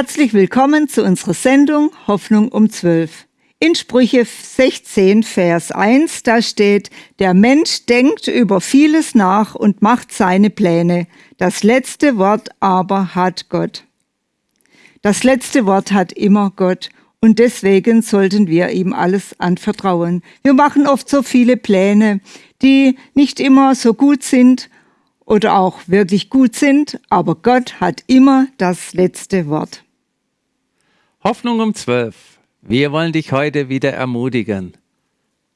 Herzlich willkommen zu unserer Sendung Hoffnung um 12. In Sprüche 16, Vers 1, da steht, der Mensch denkt über vieles nach und macht seine Pläne. Das letzte Wort aber hat Gott. Das letzte Wort hat immer Gott. Und deswegen sollten wir ihm alles anvertrauen. Wir machen oft so viele Pläne, die nicht immer so gut sind oder auch wirklich gut sind, aber Gott hat immer das letzte Wort. Hoffnung um 12. Wir wollen dich heute wieder ermutigen.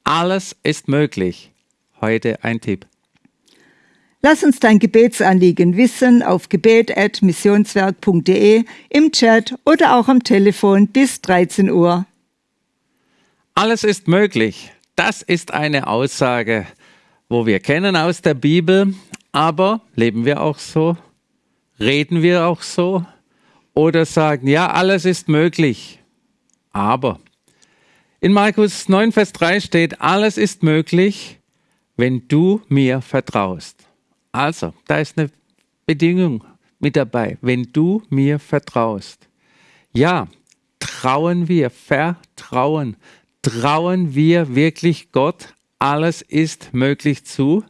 Alles ist möglich. Heute ein Tipp. Lass uns dein Gebetsanliegen wissen auf gebet.missionswerk.de, im Chat oder auch am Telefon bis 13 Uhr. Alles ist möglich. Das ist eine Aussage, wo wir kennen aus der Bibel, aber leben wir auch so? Reden wir auch so? Oder sagen, ja, alles ist möglich. Aber in Markus 9, Vers 3 steht, alles ist möglich, wenn du mir vertraust. Also, da ist eine Bedingung mit dabei, wenn du mir vertraust. Ja, trauen wir, vertrauen, trauen wir wirklich Gott, alles ist möglich zu?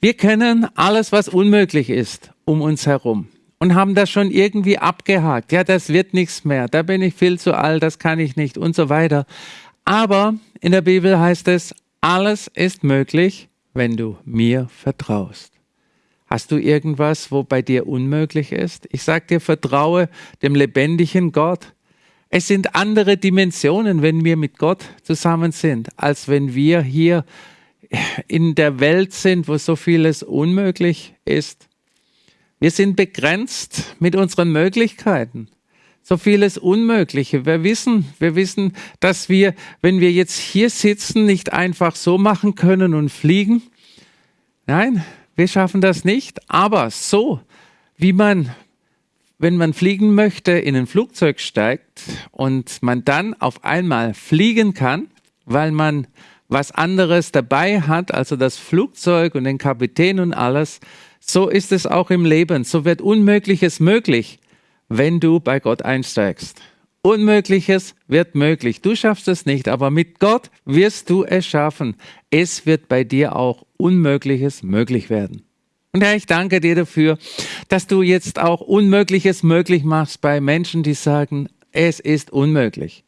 Wir kennen alles, was unmöglich ist, um uns herum und haben das schon irgendwie abgehakt. Ja, das wird nichts mehr. Da bin ich viel zu alt, das kann ich nicht und so weiter. Aber in der Bibel heißt es, alles ist möglich, wenn du mir vertraust. Hast du irgendwas, wo bei dir unmöglich ist? Ich sag dir, vertraue dem lebendigen Gott. Es sind andere Dimensionen, wenn wir mit Gott zusammen sind, als wenn wir hier in der Welt sind, wo so vieles unmöglich ist. Wir sind begrenzt mit unseren Möglichkeiten. So vieles Unmögliche. Wir wissen, wir wissen, dass wir, wenn wir jetzt hier sitzen, nicht einfach so machen können und fliegen. Nein, wir schaffen das nicht. Aber so, wie man, wenn man fliegen möchte, in ein Flugzeug steigt und man dann auf einmal fliegen kann, weil man was anderes dabei hat, also das Flugzeug und den Kapitän und alles, so ist es auch im Leben. So wird Unmögliches möglich, wenn du bei Gott einsteigst. Unmögliches wird möglich. Du schaffst es nicht, aber mit Gott wirst du es schaffen. Es wird bei dir auch Unmögliches möglich werden. Und Herr, ich danke dir dafür, dass du jetzt auch Unmögliches möglich machst bei Menschen, die sagen, es ist unmöglich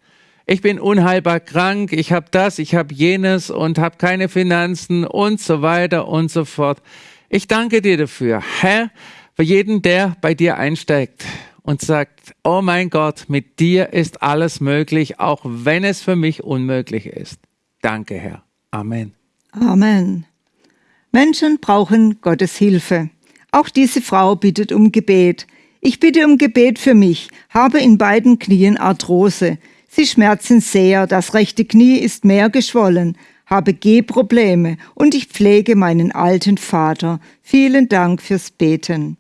ich bin unheilbar krank, ich habe das, ich habe jenes und habe keine Finanzen und so weiter und so fort. Ich danke dir dafür, Herr, für jeden, der bei dir einsteigt und sagt, oh mein Gott, mit dir ist alles möglich, auch wenn es für mich unmöglich ist. Danke, Herr. Amen. Amen. Menschen brauchen Gottes Hilfe. Auch diese Frau bittet um Gebet. Ich bitte um Gebet für mich, habe in beiden Knien Arthrose. Sie schmerzen sehr, das rechte Knie ist mehr geschwollen, habe Gehprobleme und ich pflege meinen alten Vater. Vielen Dank fürs Beten.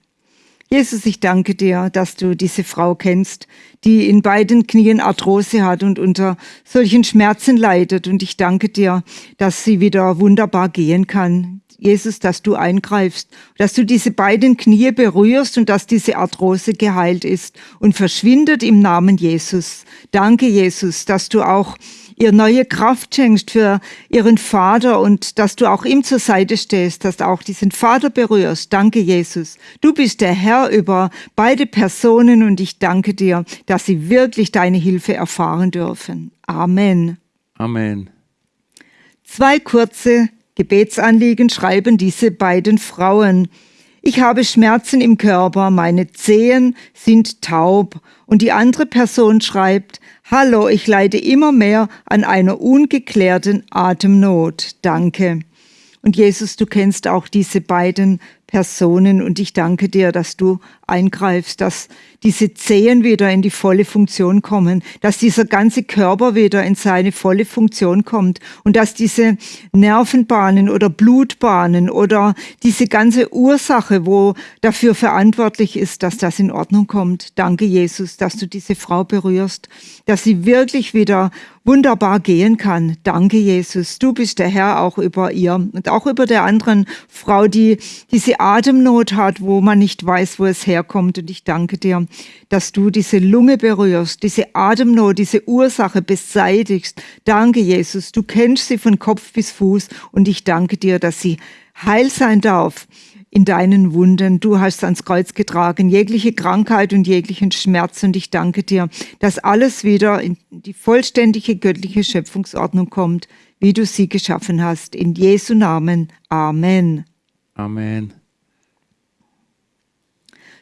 Jesus, ich danke dir, dass du diese Frau kennst, die in beiden Knien Arthrose hat und unter solchen Schmerzen leidet. Und ich danke dir, dass sie wieder wunderbar gehen kann. Jesus, dass du eingreifst, dass du diese beiden Knie berührst und dass diese Arthrose geheilt ist und verschwindet im Namen Jesus. Danke, Jesus, dass du auch ihr neue Kraft schenkst für ihren Vater und dass du auch ihm zur Seite stehst, dass du auch diesen Vater berührst. Danke, Jesus. Du bist der Herr über beide Personen und ich danke dir, dass sie wirklich deine Hilfe erfahren dürfen. Amen. Amen. Zwei kurze Gebetsanliegen schreiben diese beiden Frauen. Ich habe Schmerzen im Körper, meine Zehen sind taub. Und die andere Person schreibt, Hallo, ich leide immer mehr an einer ungeklärten Atemnot. Danke. Und Jesus, du kennst auch diese beiden Personen und ich danke dir, dass du eingreifst, dass diese Zehen wieder in die volle Funktion kommen, dass dieser ganze Körper wieder in seine volle Funktion kommt und dass diese Nervenbahnen oder Blutbahnen oder diese ganze Ursache, wo dafür verantwortlich ist, dass das in Ordnung kommt. Danke, Jesus, dass du diese Frau berührst, dass sie wirklich wieder wunderbar gehen kann. Danke, Jesus. Du bist der Herr auch über ihr und auch über der anderen Frau, die diese Atemnot hat, wo man nicht weiß, wo es herkommt. Und ich danke dir, dass du diese Lunge berührst, diese Atemnot, diese Ursache beseitigst. Danke, Jesus. Du kennst sie von Kopf bis Fuß. Und ich danke dir, dass sie heil sein darf in deinen Wunden. Du hast ans Kreuz getragen, jegliche Krankheit und jeglichen Schmerz. Und ich danke dir, dass alles wieder in die vollständige göttliche Schöpfungsordnung kommt, wie du sie geschaffen hast. In Jesu Namen. Amen. Amen.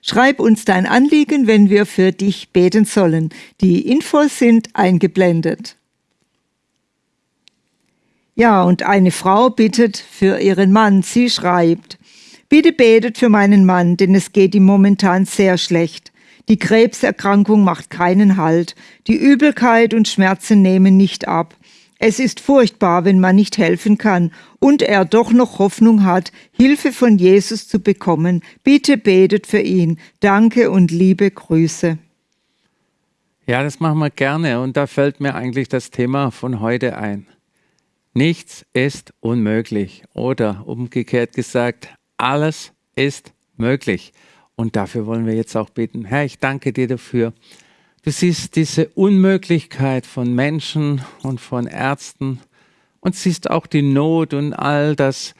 Schreib uns dein Anliegen, wenn wir für dich beten sollen. Die Infos sind eingeblendet. Ja, und eine Frau bittet für ihren Mann. Sie schreibt, Bitte betet für meinen Mann, denn es geht ihm momentan sehr schlecht. Die Krebserkrankung macht keinen Halt. Die Übelkeit und Schmerzen nehmen nicht ab. Es ist furchtbar, wenn man nicht helfen kann und er doch noch Hoffnung hat, Hilfe von Jesus zu bekommen. Bitte betet für ihn. Danke und liebe Grüße. Ja, das machen wir gerne und da fällt mir eigentlich das Thema von heute ein. Nichts ist unmöglich oder umgekehrt gesagt, alles ist möglich. Und dafür wollen wir jetzt auch beten. Herr, ich danke dir dafür. Du siehst diese Unmöglichkeit von Menschen und von Ärzten und siehst auch die Not und all das,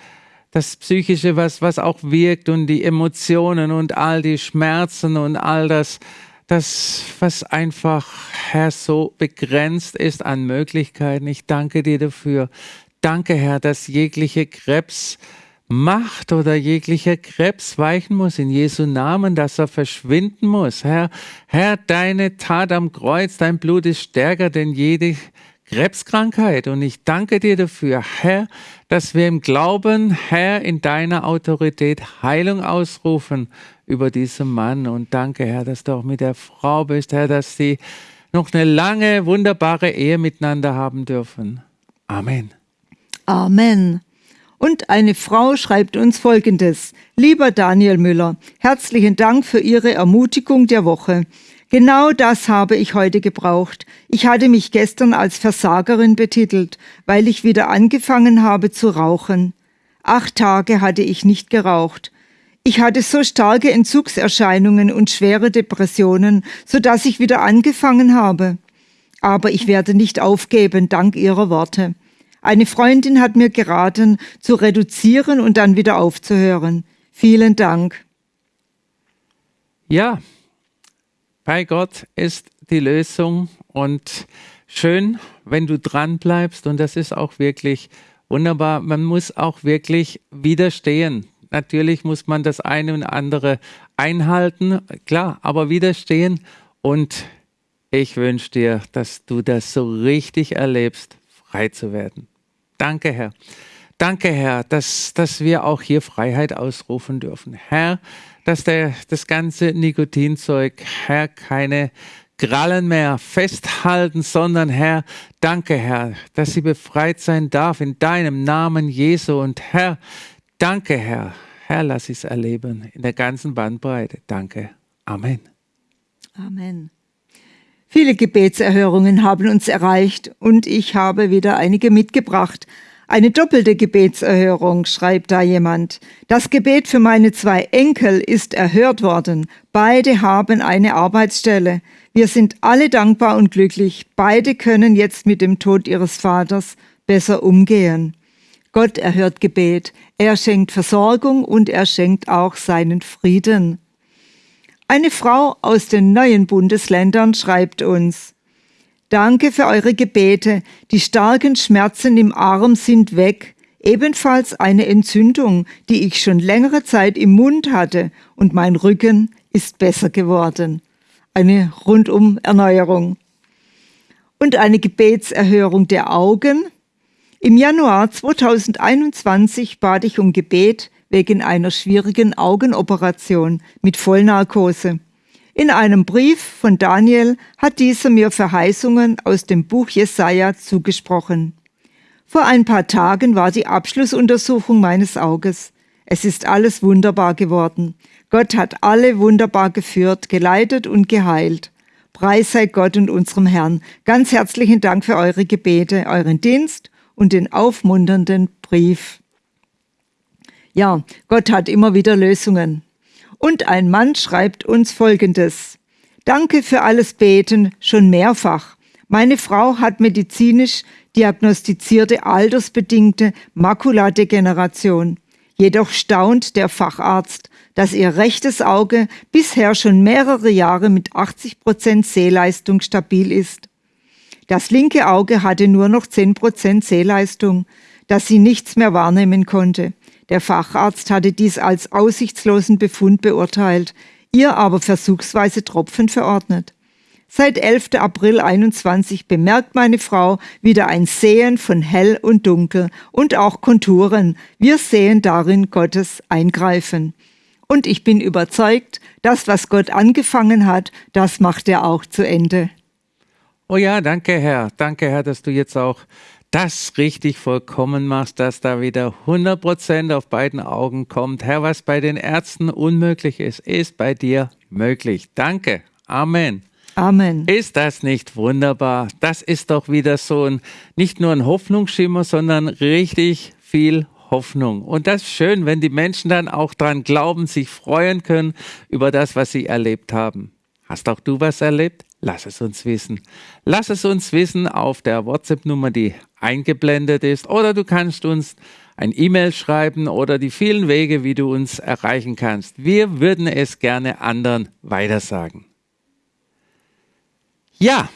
das Psychische, was, was auch wirkt und die Emotionen und all die Schmerzen und all das, das, was einfach, Herr, so begrenzt ist an Möglichkeiten. Ich danke dir dafür. Danke, Herr, dass jegliche Krebs, Macht oder jeglicher Krebs weichen muss in Jesu Namen, dass er verschwinden muss. Herr, Herr, deine Tat am Kreuz, dein Blut ist stärker denn jede Krebskrankheit. Und ich danke dir dafür, Herr, dass wir im Glauben, Herr, in deiner Autorität Heilung ausrufen über diesen Mann. Und danke, Herr, dass du auch mit der Frau bist, Herr, dass sie noch eine lange, wunderbare Ehe miteinander haben dürfen. Amen. Amen. Und eine Frau schreibt uns Folgendes. Lieber Daniel Müller, herzlichen Dank für Ihre Ermutigung der Woche. Genau das habe ich heute gebraucht. Ich hatte mich gestern als Versagerin betitelt, weil ich wieder angefangen habe zu rauchen. Acht Tage hatte ich nicht geraucht. Ich hatte so starke Entzugserscheinungen und schwere Depressionen, so dass ich wieder angefangen habe. Aber ich werde nicht aufgeben, dank Ihrer Worte. Eine Freundin hat mir geraten, zu reduzieren und dann wieder aufzuhören. Vielen Dank. Ja, bei Gott ist die Lösung und schön, wenn du dran bleibst und das ist auch wirklich wunderbar. Man muss auch wirklich widerstehen. Natürlich muss man das eine und andere einhalten, klar, aber widerstehen und ich wünsche dir, dass du das so richtig erlebst, frei zu werden. Danke, Herr. Danke, Herr, dass, dass wir auch hier Freiheit ausrufen dürfen. Herr, dass der, das ganze Nikotinzeug, Herr, keine Krallen mehr festhalten, sondern Herr, danke, Herr, dass sie befreit sein darf in deinem Namen Jesu. Und Herr, danke, Herr. Herr, lass es erleben in der ganzen Bandbreite. Danke. Amen. Amen. Viele Gebetserhörungen haben uns erreicht und ich habe wieder einige mitgebracht. Eine doppelte Gebetserhörung, schreibt da jemand. Das Gebet für meine zwei Enkel ist erhört worden. Beide haben eine Arbeitsstelle. Wir sind alle dankbar und glücklich. Beide können jetzt mit dem Tod ihres Vaters besser umgehen. Gott erhört Gebet. Er schenkt Versorgung und er schenkt auch seinen Frieden. Eine Frau aus den neuen Bundesländern schreibt uns, Danke für eure Gebete. Die starken Schmerzen im Arm sind weg. Ebenfalls eine Entzündung, die ich schon längere Zeit im Mund hatte und mein Rücken ist besser geworden. Eine rundum Erneuerung. Und eine Gebetserhörung der Augen. Im Januar 2021 bat ich um Gebet wegen einer schwierigen Augenoperation mit Vollnarkose. In einem Brief von Daniel hat dieser mir Verheißungen aus dem Buch Jesaja zugesprochen. Vor ein paar Tagen war die Abschlussuntersuchung meines Auges. Es ist alles wunderbar geworden. Gott hat alle wunderbar geführt, geleitet und geheilt. Preis sei Gott und unserem Herrn. Ganz herzlichen Dank für eure Gebete, euren Dienst und den aufmunternden Brief. Ja, Gott hat immer wieder Lösungen. Und ein Mann schreibt uns Folgendes. Danke für alles Beten, schon mehrfach. Meine Frau hat medizinisch diagnostizierte altersbedingte Makuladegeneration. Jedoch staunt der Facharzt, dass ihr rechtes Auge bisher schon mehrere Jahre mit 80 Prozent Sehleistung stabil ist. Das linke Auge hatte nur noch 10 Prozent Sehleistung, dass sie nichts mehr wahrnehmen konnte. Der Facharzt hatte dies als aussichtslosen Befund beurteilt, ihr aber versuchsweise Tropfen verordnet. Seit 11. April 21 bemerkt meine Frau wieder ein Sehen von hell und dunkel und auch Konturen. Wir sehen darin Gottes Eingreifen. Und ich bin überzeugt, das, was Gott angefangen hat, das macht er auch zu Ende. Oh ja, danke Herr. Danke Herr, dass du jetzt auch das richtig vollkommen machst, dass da wieder 100 Prozent auf beiden Augen kommt. Herr, was bei den Ärzten unmöglich ist, ist bei dir möglich. Danke. Amen. Amen. Ist das nicht wunderbar? Das ist doch wieder so ein, nicht nur ein Hoffnungsschimmer, sondern richtig viel Hoffnung. Und das ist schön, wenn die Menschen dann auch dran glauben, sich freuen können über das, was sie erlebt haben. Hast auch du was erlebt? Lass es uns wissen. Lass es uns wissen auf der WhatsApp-Nummer, die eingeblendet ist. Oder du kannst uns ein E-Mail schreiben oder die vielen Wege, wie du uns erreichen kannst. Wir würden es gerne anderen weitersagen. Ja,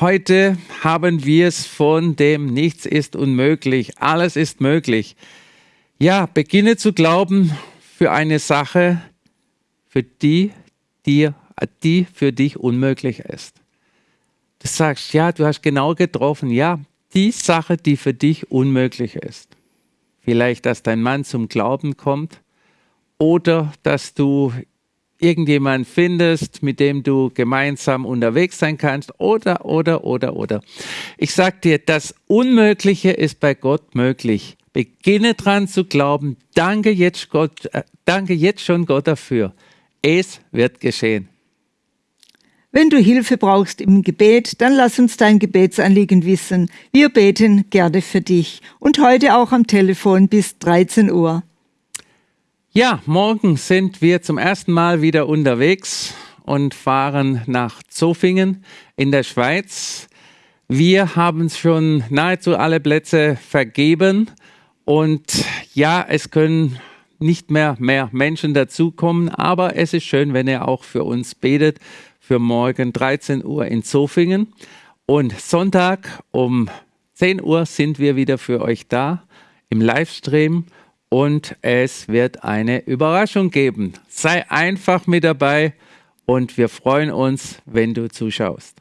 heute haben wir es von dem Nichts ist unmöglich, alles ist möglich. Ja, beginne zu glauben für eine Sache, für die dir, die für dich unmöglich ist. Du sagst, ja, du hast genau getroffen, ja, die Sache, die für dich unmöglich ist. Vielleicht, dass dein Mann zum Glauben kommt oder dass du irgendjemand findest, mit dem du gemeinsam unterwegs sein kannst oder, oder, oder, oder. Ich sag dir, das Unmögliche ist bei Gott möglich. Beginne dran zu glauben. Danke jetzt Gott, äh, danke jetzt schon Gott dafür. Es wird geschehen. Wenn du Hilfe brauchst im Gebet, dann lass uns dein Gebetsanliegen wissen. Wir beten gerne für dich und heute auch am Telefon bis 13 Uhr. Ja, morgen sind wir zum ersten Mal wieder unterwegs und fahren nach Zofingen in der Schweiz. Wir haben schon nahezu alle Plätze vergeben und ja, es können nicht mehr mehr Menschen dazukommen, aber es ist schön, wenn ihr auch für uns betet für morgen 13 Uhr in Zofingen und Sonntag um 10 Uhr sind wir wieder für euch da im Livestream und es wird eine Überraschung geben. Sei einfach mit dabei und wir freuen uns, wenn du zuschaust.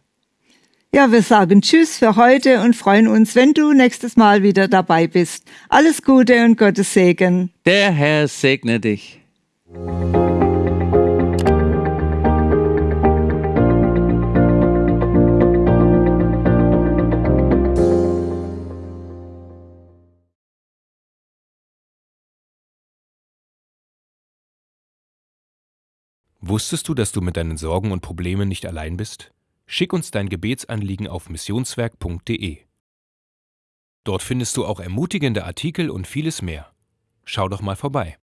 Ja, wir sagen Tschüss für heute und freuen uns, wenn du nächstes Mal wieder dabei bist. Alles Gute und Gottes Segen. Der Herr segne dich. Wusstest du, dass du mit deinen Sorgen und Problemen nicht allein bist? Schick uns dein Gebetsanliegen auf missionswerk.de. Dort findest du auch ermutigende Artikel und vieles mehr. Schau doch mal vorbei.